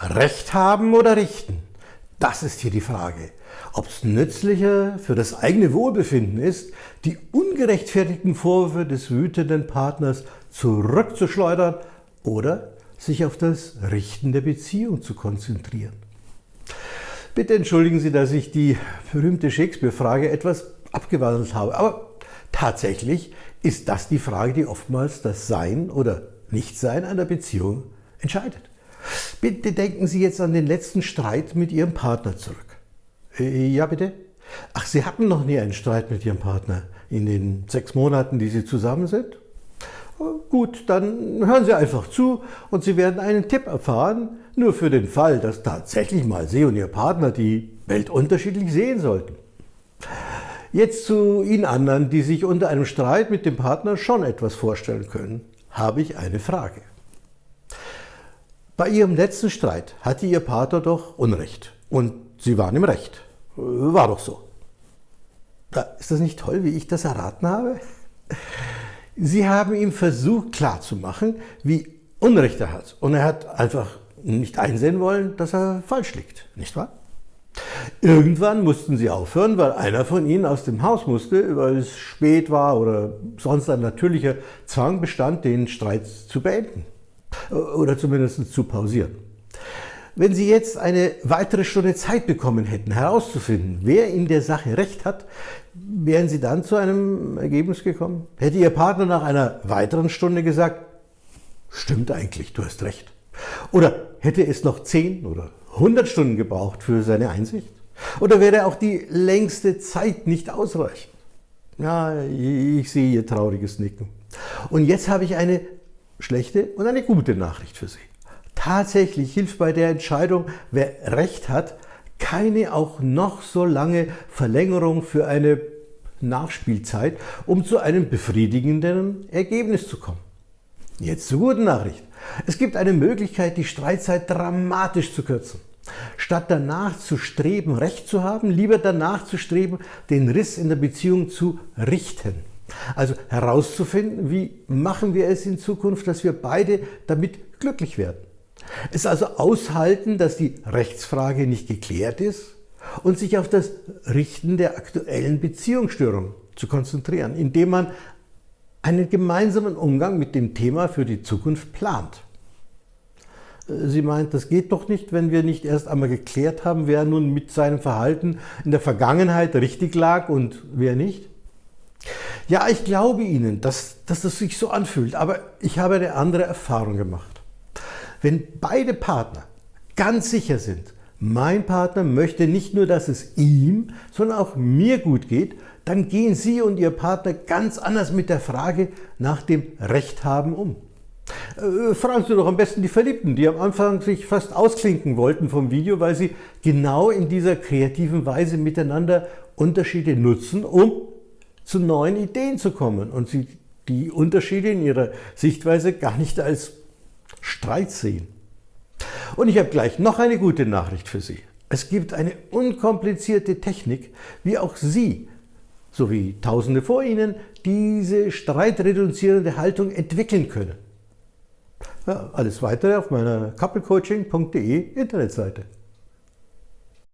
Recht haben oder richten? Das ist hier die Frage. Ob es nützlicher für das eigene Wohlbefinden ist, die ungerechtfertigten Vorwürfe des wütenden Partners zurückzuschleudern oder sich auf das Richten der Beziehung zu konzentrieren. Bitte entschuldigen Sie, dass ich die berühmte Shakespeare-Frage etwas abgewandelt habe, aber tatsächlich ist das die Frage, die oftmals das Sein oder Nichtsein einer Beziehung entscheidet. Bitte denken Sie jetzt an den letzten Streit mit Ihrem Partner zurück. Äh, ja, bitte? Ach, Sie hatten noch nie einen Streit mit Ihrem Partner in den sechs Monaten, die Sie zusammen sind? Äh, gut, dann hören Sie einfach zu und Sie werden einen Tipp erfahren, nur für den Fall, dass tatsächlich mal Sie und Ihr Partner die Welt unterschiedlich sehen sollten. Jetzt zu Ihnen anderen, die sich unter einem Streit mit dem Partner schon etwas vorstellen können, habe ich eine Frage. Bei Ihrem letzten Streit hatte Ihr Partner doch Unrecht und Sie waren im Recht. War doch so. Ist das nicht toll, wie ich das erraten habe? Sie haben ihm versucht klarzumachen, wie Unrecht er hat. Und er hat einfach nicht einsehen wollen, dass er falsch liegt, nicht wahr? Irgendwann mussten sie aufhören, weil einer von ihnen aus dem Haus musste, weil es spät war oder sonst ein natürlicher Zwang bestand, den Streit zu beenden oder zumindest zu pausieren. Wenn Sie jetzt eine weitere Stunde Zeit bekommen hätten, herauszufinden, wer in der Sache recht hat, wären Sie dann zu einem Ergebnis gekommen? Hätte Ihr Partner nach einer weiteren Stunde gesagt, stimmt eigentlich, du hast recht. Oder hätte es noch 10 oder 100 Stunden gebraucht für seine Einsicht? Oder wäre auch die längste Zeit nicht ausreichend? Ja, ich sehe Ihr trauriges Nicken. Und jetzt habe ich eine schlechte und eine gute Nachricht für Sie. Tatsächlich hilft bei der Entscheidung, wer Recht hat, keine auch noch so lange Verlängerung für eine Nachspielzeit, um zu einem befriedigenden Ergebnis zu kommen. Jetzt zur guten Nachricht. Es gibt eine Möglichkeit, die Streitzeit dramatisch zu kürzen. Statt danach zu streben, Recht zu haben, lieber danach zu streben, den Riss in der Beziehung zu richten. Also herauszufinden, wie machen wir es in Zukunft, dass wir beide damit glücklich werden. Es also aushalten, dass die Rechtsfrage nicht geklärt ist und sich auf das Richten der aktuellen Beziehungsstörung zu konzentrieren, indem man einen gemeinsamen Umgang mit dem Thema für die Zukunft plant. Sie meint, das geht doch nicht, wenn wir nicht erst einmal geklärt haben, wer nun mit seinem Verhalten in der Vergangenheit richtig lag und wer nicht? Ja, ich glaube Ihnen, dass, dass das sich so anfühlt, aber ich habe eine andere Erfahrung gemacht. Wenn beide Partner ganz sicher sind, mein Partner möchte nicht nur, dass es ihm, sondern auch mir gut geht, dann gehen Sie und Ihr Partner ganz anders mit der Frage nach dem Recht haben um. Äh, fragen Sie doch am besten die Verliebten, die am Anfang sich fast ausklinken wollten vom Video, weil sie genau in dieser kreativen Weise miteinander Unterschiede nutzen, um zu neuen Ideen zu kommen und sie die Unterschiede in ihrer Sichtweise gar nicht als Streit sehen. Und ich habe gleich noch eine gute Nachricht für Sie. Es gibt eine unkomplizierte Technik, wie auch Sie sowie Tausende vor Ihnen diese streitreduzierende Haltung entwickeln können. Ja, alles weitere auf meiner couplecoaching.de Internetseite.